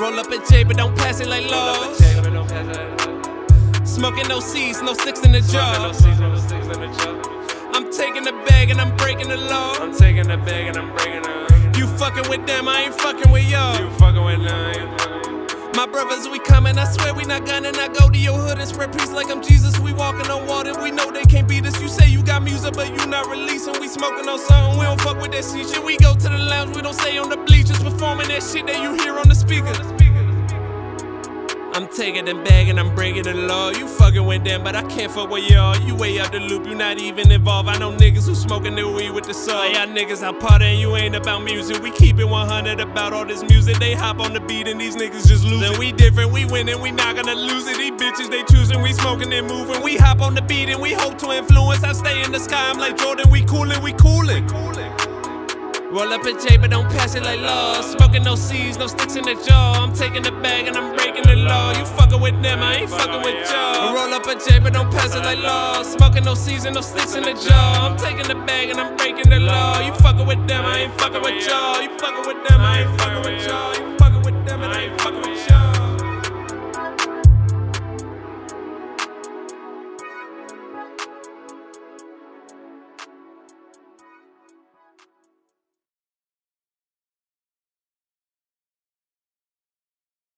Roll up a J, but don't pass it like laws. Smoking no C's, no six in the jar. I'm taking the bag and I'm breaking the law. I'm taking the bag and I'm breaking it. You fucking with them, I ain't fucking with y'all. You fucking with them, my brothers, we coming, I swear we not gunning. I go to your hood and spread peace like I'm Jesus. We walking on water, we know they can't but you not releasing. We smoking on something, we don't fuck with that shit. We go to the lounge, we don't stay on the bleachers, performing that shit that you hear on the speakers. I'm taking them bag and I'm breaking the law. You fucking with them, but I can't fuck with y'all. You way out the loop, you not even involved. I know niggas who smoking their weed with the saw. Y'all niggas out partying, you ain't about music. We keep it 100 about all this music. They hop on the beat and these niggas just lose losing. We different, we winning, we not gonna lose it. These bitches they choosing, we smoking and moving. We hop on the beat and we hope to influence. I stay in the sky, I'm like Jordan, we coolin', we coolin'. Roll up a J, but don't pass it like law. Smoking no C's, no sticks in the jaw. I'm taking the bag and I'm breaking the law. You fucking with them, I ain't fucking with y'all. Roll up a J, but don't pass it like law. Smoking no C's and no sticks in the jaw. I'm taking the bag and I'm breaking the law. You fucking with them, I ain't fucking with y'all. You fucking with them, I ain't fucking with y'all.